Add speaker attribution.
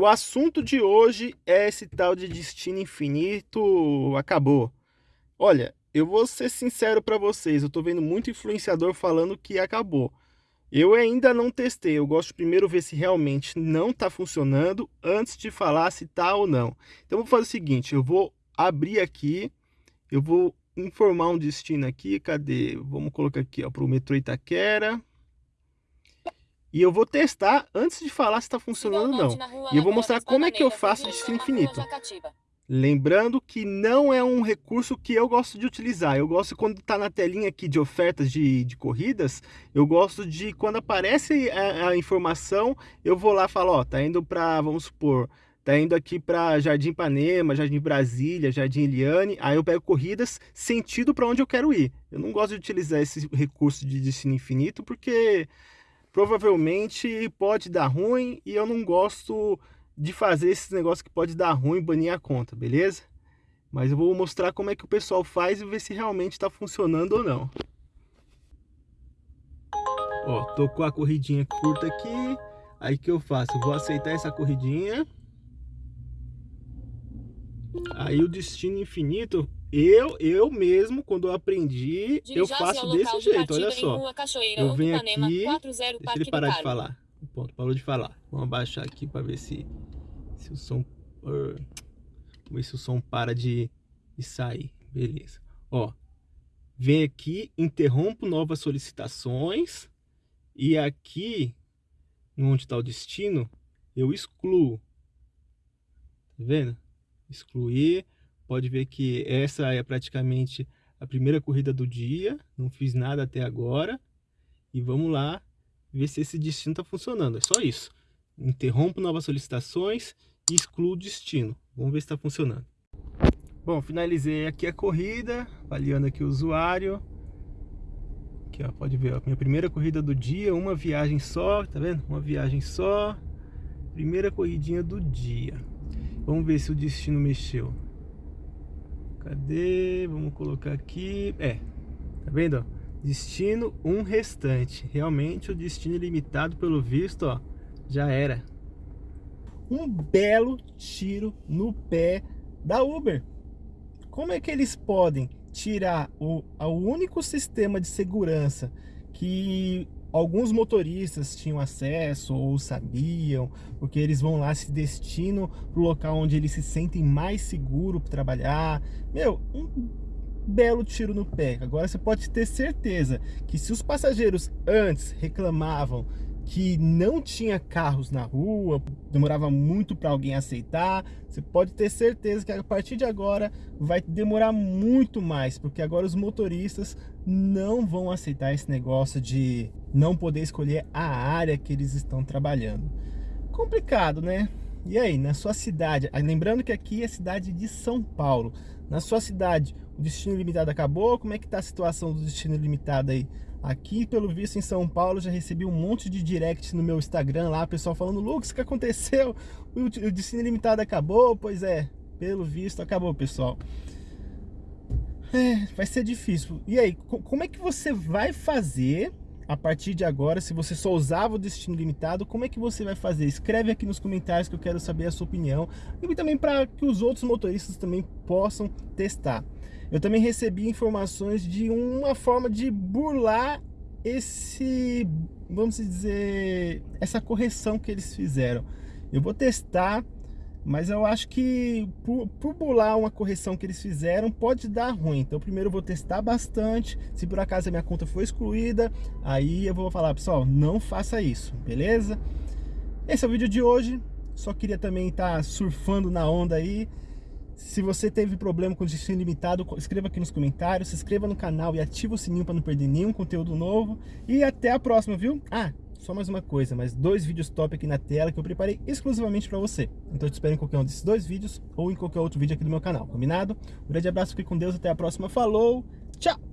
Speaker 1: O assunto de hoje é esse tal de destino infinito acabou. Olha, eu vou ser sincero para vocês, eu tô vendo muito influenciador falando que acabou. Eu ainda não testei, eu gosto de primeiro ver se realmente não está funcionando antes de falar se tá ou não. Então eu vou fazer o seguinte, eu vou abrir aqui, eu vou informar um destino aqui, cadê? Vamos colocar aqui para o metrô Itaquera. E eu vou testar antes de falar se está funcionando ou não. E eu vou mostrar como é que eu faço destino infinito. Lembrando que não é um recurso que eu gosto de utilizar. Eu gosto quando está na telinha aqui de ofertas de, de corridas, eu gosto de quando aparece a, a informação, eu vou lá e falo, ó, tá indo para, vamos supor, tá indo aqui para Jardim Ipanema, Jardim Brasília, Jardim Eliane, aí eu pego corridas sentido para onde eu quero ir. Eu não gosto de utilizar esse recurso de destino infinito porque provavelmente pode dar ruim e eu não gosto de fazer esses negócios que pode dar ruim banir a conta, beleza? Mas eu vou mostrar como é que o pessoal faz e ver se realmente está funcionando ou não. Ó, tô com a corridinha curta aqui. Aí que eu faço? Eu vou aceitar essa corridinha. Aí o destino infinito eu, eu mesmo, quando eu aprendi, eu faço desse jeito, olha só. eu venho aqui, deixa ele parar de falar. Ponto, parou de falar. Vamos abaixar aqui para ver se, se o som... Uh, ver se o som para de, de sair. Beleza. Ó, vem aqui, interrompo novas solicitações. E aqui, onde está o destino, eu excluo. Tá vendo? Excluir Pode ver que essa é praticamente a primeira corrida do dia. Não fiz nada até agora. E vamos lá ver se esse destino está funcionando. É só isso. Interrompo novas solicitações e excluo o destino. Vamos ver se está funcionando. Bom, finalizei aqui a corrida, avaliando aqui o usuário. Aqui, ó, pode ver, a minha primeira corrida do dia, uma viagem só, tá vendo? Uma viagem só. Primeira corridinha do dia. Vamos ver se o destino mexeu. Cadê? Vamos colocar aqui. É, tá vendo? Destino um restante. Realmente o destino ilimitado, pelo visto, ó, já era. Um belo tiro no pé da Uber. Como é que eles podem tirar o, o único sistema de segurança que alguns motoristas tinham acesso ou sabiam, porque eles vão lá se destinam para o local onde eles se sentem mais seguro para trabalhar. Meu, um belo tiro no pé. Agora você pode ter certeza que se os passageiros antes reclamavam que não tinha carros na rua, demorava muito para alguém aceitar, você pode ter certeza que a partir de agora vai demorar muito mais, porque agora os motoristas não vão aceitar esse negócio de não poder escolher a área que eles estão trabalhando. Complicado, né? E aí, na sua cidade, ah, lembrando que aqui é cidade de São Paulo, na sua cidade o destino limitado acabou? Como é que está a situação do destino limitado aí? Aqui, pelo visto, em São Paulo, já recebi um monte de direct no meu Instagram lá, pessoal falando, Lucas, o que aconteceu? O destino limitado acabou? Pois é, pelo visto, acabou, pessoal. É, vai ser difícil. E aí, como é que você vai fazer a partir de agora, se você só usava o destino limitado, como é que você vai fazer? Escreve aqui nos comentários que eu quero saber a sua opinião e também para que os outros motoristas também possam testar. Eu também recebi informações de uma forma de burlar esse, vamos dizer, essa correção que eles fizeram. Eu vou testar, mas eu acho que por, por burlar uma correção que eles fizeram pode dar ruim. Então primeiro eu vou testar bastante, se por acaso a minha conta foi excluída, aí eu vou falar, pessoal, não faça isso, beleza? Esse é o vídeo de hoje, só queria também estar tá surfando na onda aí, se você teve problema com destino limitado, escreva aqui nos comentários, se inscreva no canal e ativa o sininho para não perder nenhum conteúdo novo. E até a próxima, viu? Ah, só mais uma coisa, mais dois vídeos top aqui na tela que eu preparei exclusivamente para você. Então eu te espero em qualquer um desses dois vídeos ou em qualquer outro vídeo aqui do meu canal, combinado? Um grande abraço, fique com Deus, até a próxima, falou, tchau!